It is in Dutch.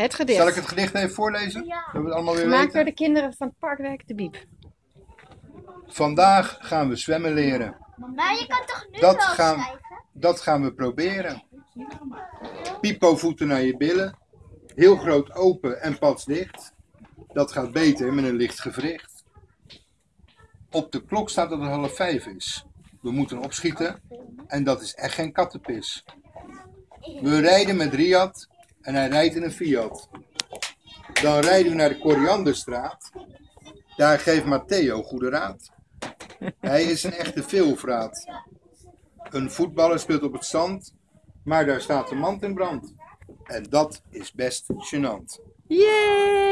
Het gedicht. Zal ik het gedicht even voorlezen? Ja. Dat we het allemaal weer Gemaakt weten. door de kinderen van het Parkwerk de Biep. Vandaag gaan we zwemmen leren. Maar je kan toch nu Dat wel gaan- schrijven? Dat gaan we proberen. Pipo voeten naar je billen. Heel groot open en pas dicht. Dat gaat beter met een licht gewricht. Op de klok staat dat het half vijf is. We moeten opschieten en dat is echt geen kattenpis. We rijden met Riyad en hij rijdt in een Fiat. Dan rijden we naar de Korianderstraat. Daar geeft Matteo goede raad. Hij is een echte veelvraat. Een voetballer speelt op het zand, maar daar staat de mand in brand. En dat is best gênant. Yay!